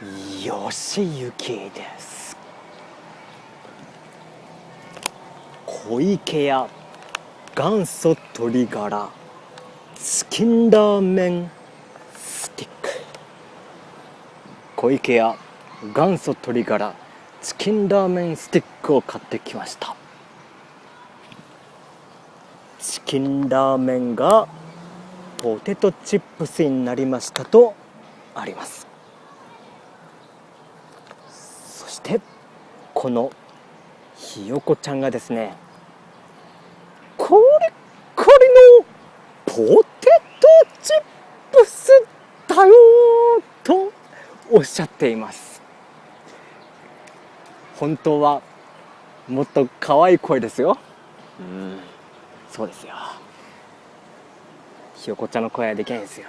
吉行です。小池屋元祖鶏ガラチキンラーメンスティック。小池屋元祖鶏ガラチキンラーメンスティックを買ってきました。チキンラーメンがポテトチップスになりましたとありますそしてこのひよこちゃんがですねこれこれのポテトチップスだよとおっしゃっています。本当はもっと可愛い声ですよ。うん。そうですよ。ひよこちゃんの声はできないですよ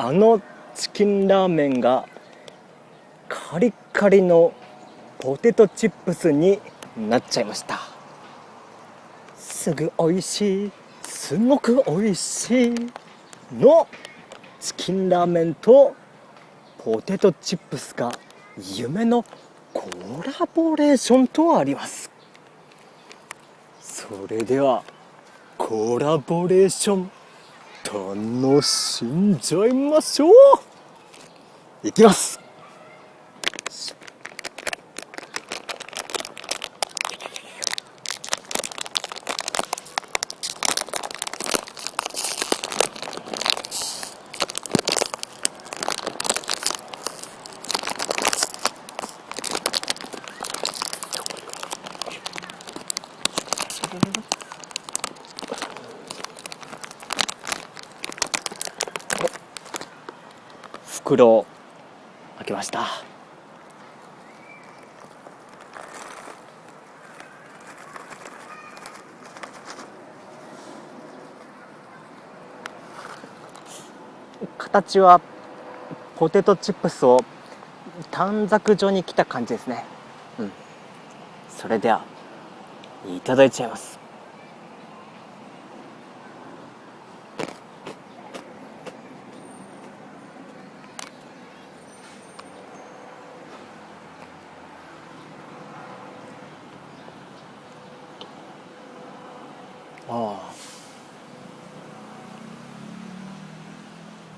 あのチキンラーメンがカリカリのポテトチップスになっちゃいました。すぐ美味しい。すごく美味しいのチキンラーメンとポテトチップスが夢のコラボレーションとあります。それではコラボレーション。楽しんじゃいましょう。いきます。袋を開けました。形はポテトチップスを短冊状に切った感じですね。うん。それではいただいちゃいます。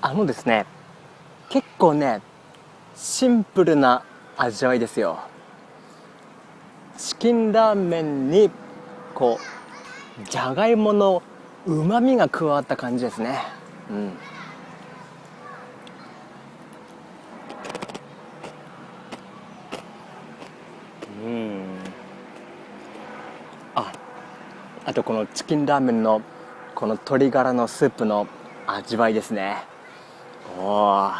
あのですね結構ねシンプルな味わいですよ。チキンラーメンにこうじゃがいものうまみが加わった感じですね。うん。うん。ああとこのチキンラーメンのこの鶏ガラのスープの味わいですね。お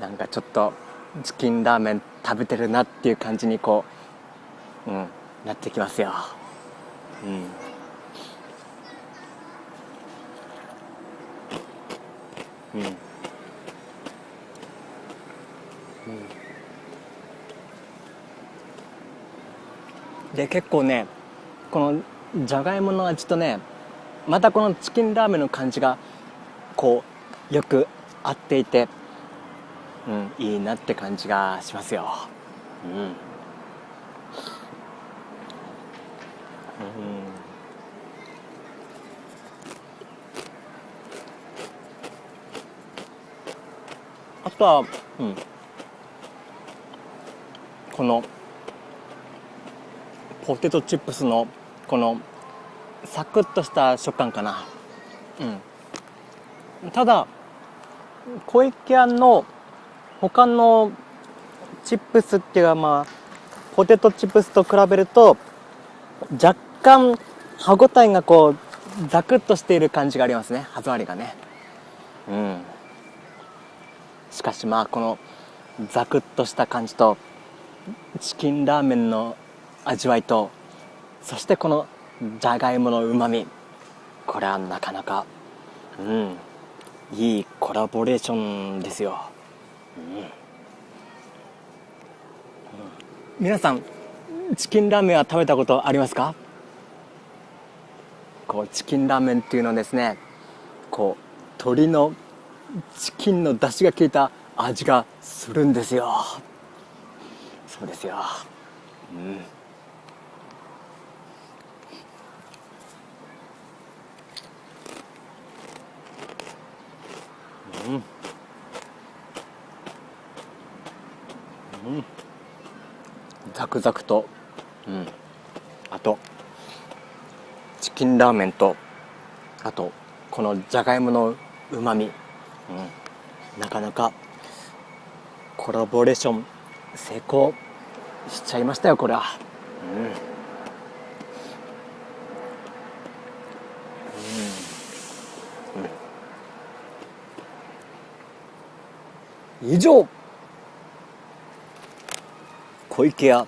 なんかちょっとチキンラーメン食べてるなっていう感じにこう、うん、なってきますよ。うん。うん、うん。で結構ねこのじゃがいもの味とねまたこのチキンラーメンの感じがこうよく合っていて、うん、いいなって感じがしますよ。うん、うん、あとは、うん、このポテトチップスのこのサクッとした食感かな。うん。ただ小池屋の他のチップスっていうかまあポテトチップスと比べると若干歯ごたえがこうザクッとしている感じがありますね。歯触りがね。うん。しかしまあこのザクッとした感じとチキンラーメンの味わいとそしてこのじゃがいものうまみこれはなかなかうん。いいコラボレーションですよ、うん。うん、皆さんチキンラーメンは食べたことありますか？こうチキンラーメンっていうのはですねこう鶏のチキンの出汁が効いた味がするんですよ。そうですよ。うん。うん。うんザクザクと。うん。あとチキンラーメンとあとこのじゃがいものうまみ、うん、なかなかコラボレーション成功しちゃいましたよこれは、うん、以上。小池屋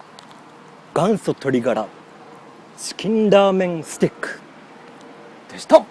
元祖鶏ガラチキンラーメンスティックでした。